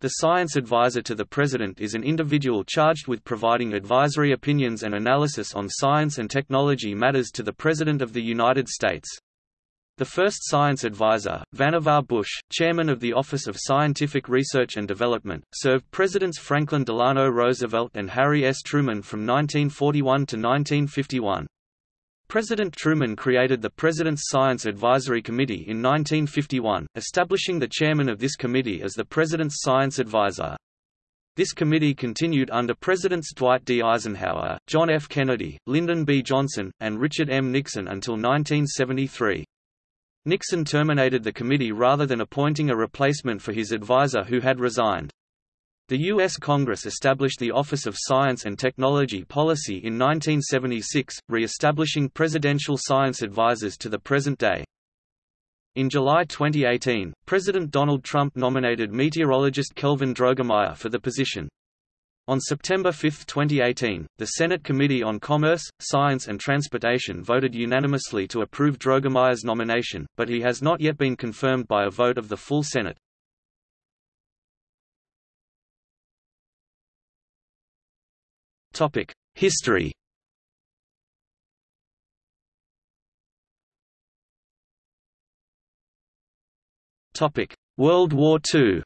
The science advisor to the President is an individual charged with providing advisory opinions and analysis on science and technology matters to the President of the United States. The first science advisor, Vannevar Bush, chairman of the Office of Scientific Research and Development, served Presidents Franklin Delano Roosevelt and Harry S. Truman from 1941 to 1951. President Truman created the President's Science Advisory Committee in 1951, establishing the chairman of this committee as the President's Science Advisor. This committee continued under Presidents Dwight D. Eisenhower, John F. Kennedy, Lyndon B. Johnson, and Richard M. Nixon until 1973. Nixon terminated the committee rather than appointing a replacement for his advisor who had resigned. The U.S. Congress established the Office of Science and Technology Policy in 1976, re-establishing presidential science advisors to the present day. In July 2018, President Donald Trump nominated meteorologist Kelvin Droegemeier for the position. On September 5, 2018, the Senate Committee on Commerce, Science and Transportation voted unanimously to approve Droegemeier's nomination, but he has not yet been confirmed by a vote of the full Senate. Topic: History. Topic: World War II.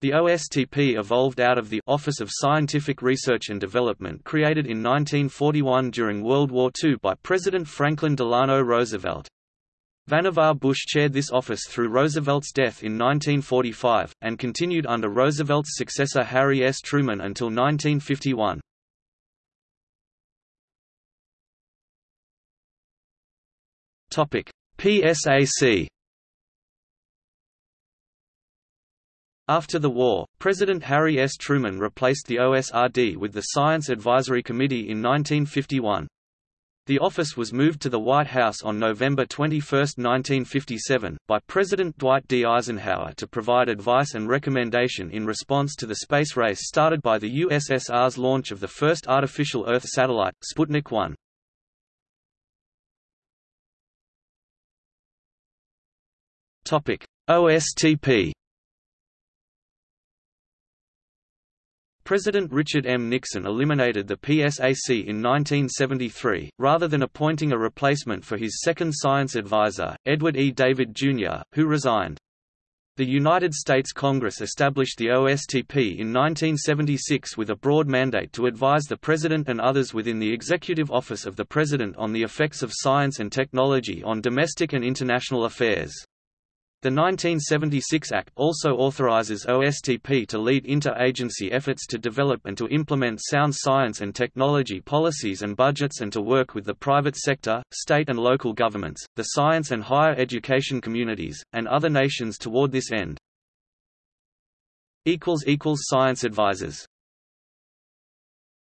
The OSTP evolved out of the Office of Scientific Research and Development created in 1941 during World War II by President Franklin Delano Roosevelt. Vannevar Bush chaired this office through Roosevelt's death in 1945, and continued under Roosevelt's successor Harry S. Truman until 1951. PSAC After the war, President Harry S. Truman replaced the OSRD with the Science Advisory Committee in 1951. The office was moved to the White House on November 21, 1957, by President Dwight D. Eisenhower to provide advice and recommendation in response to the space race started by the USSR's launch of the first artificial Earth satellite, Sputnik 1. OSTP President Richard M. Nixon eliminated the PSAC in 1973, rather than appointing a replacement for his second science advisor, Edward E. David, Jr., who resigned. The United States Congress established the OSTP in 1976 with a broad mandate to advise the President and others within the Executive Office of the President on the effects of science and technology on domestic and international affairs. The 1976 Act also authorizes OSTP to lead interagency efforts to develop and to implement sound science and technology policies and budgets and to work with the private sector, state and local governments, the science and higher education communities, and other nations toward this end. Science advisors